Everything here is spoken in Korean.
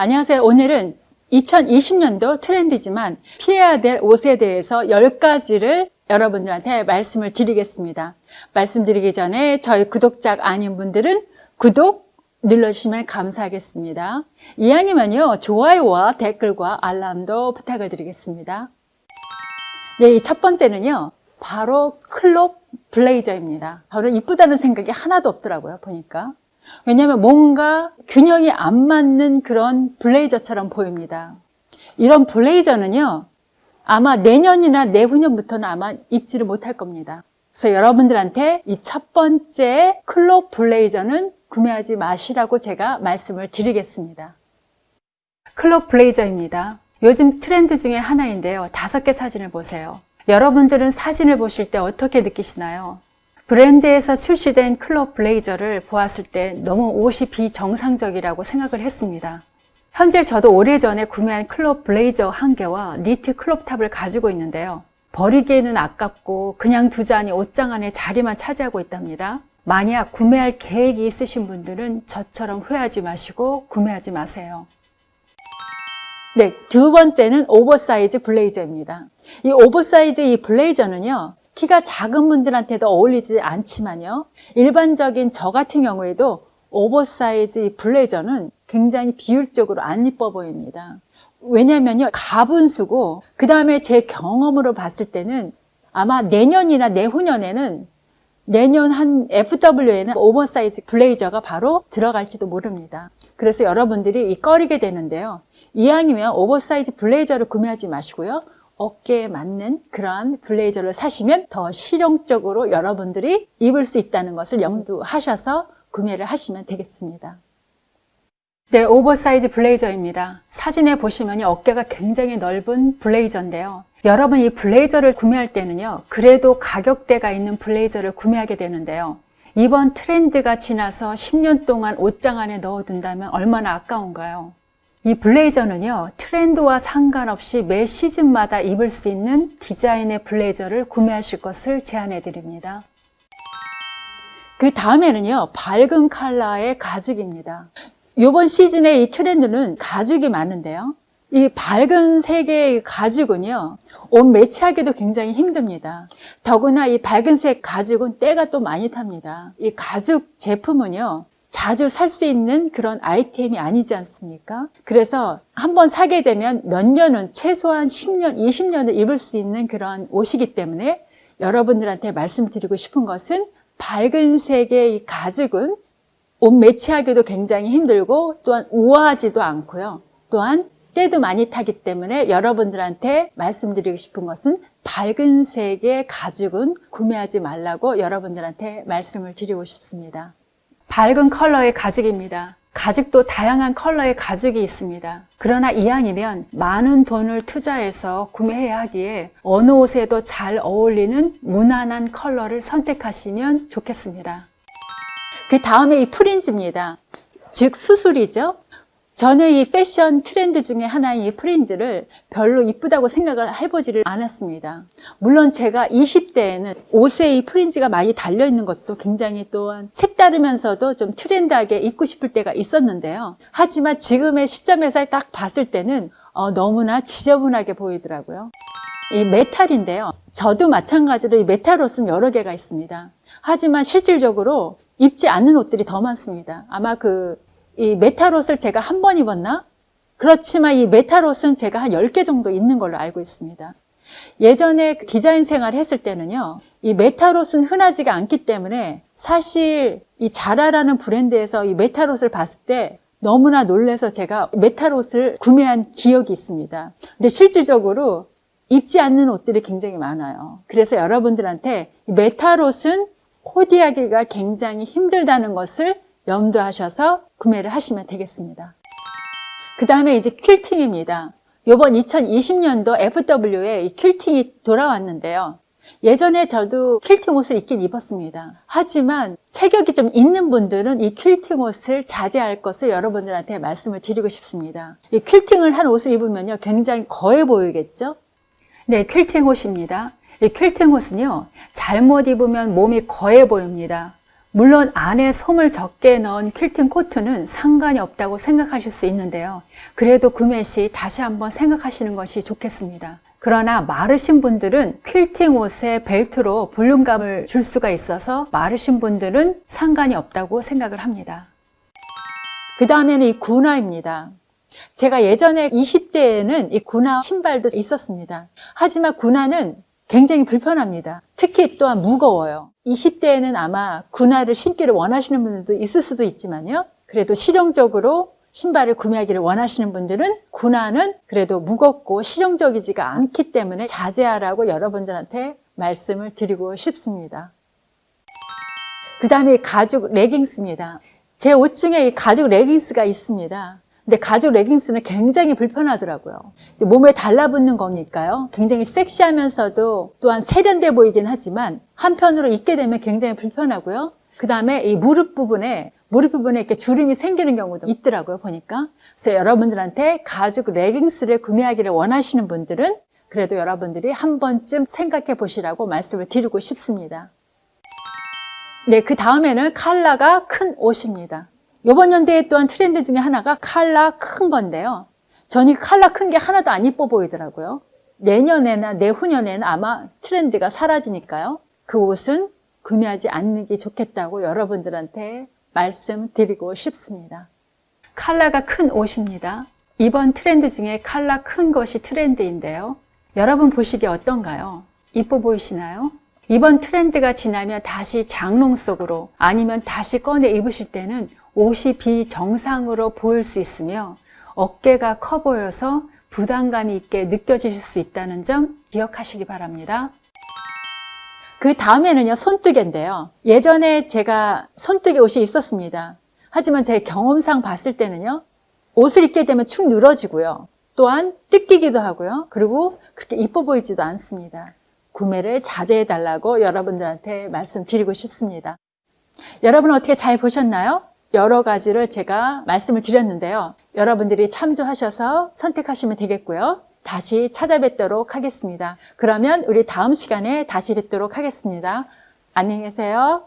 안녕하세요. 오늘은 2020년도 트렌드지만 피해야 될 옷에 대해서 10가지를 여러분들한테 말씀을 드리겠습니다. 말씀드리기 전에 저희 구독자 아닌 분들은 구독 눌러주시면 감사하겠습니다. 이왕이면요, 좋아요와 댓글과 알람도 부탁을 드리겠습니다. 네, 이 첫 번째는요, 바로 클롭 블레이저입니다. 저는 이쁘다는 생각이 하나도 없더라고요, 보니까. 왜냐하면 뭔가 균형이 안 맞는 그런 블레이저처럼 보입니다. 이런 블레이저는요, 아마 내년이나 내후년부터는 아마 입지를 못할 겁니다. 그래서 여러분들한테 이 첫 번째 클롭 블레이저는 구매하지 마시라고 제가 말씀을 드리겠습니다. 클롭 블레이저입니다. 요즘 트렌드 중에 하나인데요. 다섯 개 사진을 보세요. 여러분들은 사진을 보실 때 어떻게 느끼시나요? 브랜드에서 출시된 crop 블레이저를 보았을 때 너무 옷이 비정상적이라고 생각을 했습니다. 현재 저도 오래전에 구매한 crop 블레이저 한 개와 니트 crop top을 가지고 있는데요. 버리기에는 아깝고 그냥 두자니 옷장 안에 자리만 차지하고 있답니다. 만약 구매할 계획이 있으신 분들은 저처럼 후회하지 마시고 구매하지 마세요. 네, 두 번째는 오버사이즈 블레이저입니다. 이 오버사이즈 이 블레이저는요, 키가 작은 분들한테도 어울리지 않지만요. 일반적인 저 같은 경우에도 오버사이즈 이 블레이저는 굉장히 비율적으로 안 이뻐 보입니다. 왜냐면요. 가분수고 그 다음에 제 경험으로 봤을 때는 아마 내년이나 내후년에는 내년 한 FW에는 oversize 블레이저가 바로 들어갈지도 모릅니다. 그래서 여러분들이 이 꺼리게 되는데요. 이왕이면 오버사이즈 블레이저를 구매하지 마시고요. 어깨에 맞는 그러한 블레이저를 사시면 더 실용적으로 여러분들이 입을 수 있다는 것을 염두하셔서 구매를 하시면 되겠습니다. 네, 오버사이즈 블레이저입니다. 사진에 보시면 어깨가 굉장히 넓은 블레이저인데요. 여러분 이 블레이저를 구매할 때는요. 그래도 가격대가 있는 블레이저를 구매하게 되는데요. 이번 트렌드가 지나서 10년 동안 옷장 안에 넣어둔다면 얼마나 아까운가요? 이 블레이저는요 트렌드와 상관없이 매 시즌마다 입을 수 있는 디자인의 블레이저를 구매하실 것을 제안해 드립니다. 그 다음에는요 밝은 컬러의 가죽입니다. 이번 시즌의 이 트렌드는 가죽이 많은데요 이 밝은 색의 가죽은요 옷 매치하기도 굉장히 힘듭니다. 더구나 이 밝은 색 가죽은 때가 또 많이 탑니다. 이 가죽 제품은요 자주 살 수 있는 그런 아이템이 아니지 않습니까? 그래서 한번 사게 되면 몇 년은 최소한 10년, 20년을 입을 수 있는 그런 옷이기 때문에 여러분들한테 말씀드리고 싶은 것은 밝은 색의 이 가죽은 옷 매치하기도 굉장히 힘들고 또한 우아하지도 않고요. 또한 때도 많이 타기 때문에 여러분들한테 말씀드리고 싶은 것은 밝은 색의 가죽은 구매하지 말라고 여러분들한테 말씀을 드리고 싶습니다. 밝은 컬러의 가죽입니다. 가죽도 다양한 컬러의 가죽이 있습니다. 그러나 이왕이면 많은 돈을 투자해서 구매해야 하기에 어느 옷에도 잘 어울리는 무난한 컬러를 선택하시면 좋겠습니다. 그 다음에 이 fringe입니다. 즉 수술이죠. 저는 이 패션 트렌드 중에 하나인 이 fringe를 별로 이쁘다고 생각을 해보지를 않았습니다. 물론 제가 20대에는 옷에 이 fringe가 많이 달려있는 것도 굉장히 또한 색다르면서도 좀 트렌드하게 입고 싶을 때가 있었는데요. 하지만 지금의 시점에서 딱 봤을 때는 어, 너무나 지저분하게 보이더라고요. 이 메탈인데요. 저도 마찬가지로 이 메탈 옷은 여러 개가 있습니다. 하지만 실질적으로 입지 않는 옷들이 더 많습니다. 아마 그 이 메탈옷을 제가 한 번 입었나? 그렇지만 이 메탈옷은 제가 한 10개 정도 있는 걸로 알고 있습니다. 예전에 디자인 생활을 했을 때는요. 이 메탈옷은 흔하지가 않기 때문에 사실 이 자라라는 브랜드에서 이 메탈옷을 봤을 때 너무나 놀래서 제가 메탈옷을 구매한 기억이 있습니다. 근데 실질적으로 입지 않는 옷들이 굉장히 많아요. 그래서 여러분들한테 메탈옷은 코디하기가 굉장히 힘들다는 것을 염두하셔서 구매를 하시면 되겠습니다. 그 다음에 이제 퀼팅입니다. 이번 2020년도 FW에 이 퀼팅이 돌아왔는데요. 예전에 저도 퀼팅 옷을 입긴 입었습니다. 하지만 체격이 좀 있는 분들은 이 퀼팅 옷을 자제할 것을 여러분들한테 말씀을 드리고 싶습니다. 이 퀼팅을 한 옷을 입으면요. 굉장히 거해 보이겠죠? 네, 퀼팅 옷입니다. 이 퀼팅 옷은요. 잘못 입으면 몸이 거해 보입니다. 물론 안에 솜을 적게 넣은 퀼팅 코트는 상관이 없다고 생각하실 수 있는데요. 그래도 구매 시 다시 한번 생각하시는 것이 좋겠습니다. 그러나 마르신 분들은 퀼팅 옷에 벨트로 볼륨감을 줄 수가 있어서 마르신 분들은 상관이 없다고 생각을 합니다. 그 다음에는 이 군화입니다. 제가 예전에 20대에는 이 군화 신발도 있었습니다. 하지만 군화는 굉장히 불편합니다. 특히 또한 무거워요. 20대에는 아마 군화를 신기를 원하시는 분들도 있을 수도 있지만요. 그래도 실용적으로 신발을 구매하기를 원하시는 분들은 군화는 그래도 무겁고 실용적이지가 않기 때문에 자제하라고 여러분들한테 말씀을 드리고 싶습니다. 그 다음에 가죽 레깅스입니다. 제옷 중에 이 가죽 레깅스가 있습니다. 근데 가죽 레깅스는 굉장히 불편하더라고요. 몸에 달라붙는 거니까요. 굉장히 섹시하면서도 또한 세련돼 보이긴 하지만 한편으로 입게 되면 굉장히 불편하고요. 그 다음에 이 무릎 부분에 무릎 부분에 이렇게 주름이 생기는 경우도 있더라고요. 보니까. 그래서 여러분들한테 가죽 레깅스를 구매하기를 원하시는 분들은 그래도 여러분들이 한 번쯤 생각해 보시라고 말씀을 드리고 싶습니다. 네, 그 다음에는 칼라가 큰 옷입니다. 이번 연대에 또한 트렌드 중에 하나가 칼라 큰 건데요. 저는 이 칼라 큰 게 하나도 안 이뻐 보이더라고요. 내년에나 내후년에는 아마 트렌드가 사라지니까요. 그 옷은 구매하지 않는 게 좋겠다고 여러분들한테 말씀드리고 싶습니다. 칼라가 큰 옷입니다. 이번 트렌드 중에 칼라 큰 것이 트렌드인데요. 여러분 보시기에 어떤가요? 이뻐 보이시나요? 이번 트렌드가 지나면 다시 장롱 속으로 아니면 다시 꺼내 입으실 때는 옷이 비정상으로 보일 수 있으며 어깨가 커 보여서 부담감이 있게 느껴질 수 있다는 점 기억하시기 바랍니다. 그 다음에는요, 손뜨개인데요. 예전에 제가 손뜨개 옷이 있었습니다. 하지만 제 경험상 봤을 때는요, 옷을 입게 되면 축 늘어지고요. 또한 뜯기기도 하고요. 그리고 그렇게 이뻐 보이지도 않습니다. 구매를 자제해 달라고 여러분들한테 말씀드리고 싶습니다. 여러분 어떻게 잘 보셨나요? 여러 가지를 제가 말씀을 드렸는데요. 여러분들이 참조하셔서 선택하시면 되겠고요. 다시 찾아뵙도록 하겠습니다. 그러면 우리 다음 시간에 다시 뵙도록 하겠습니다. 안녕히 계세요.